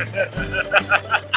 Ha ha ha ha!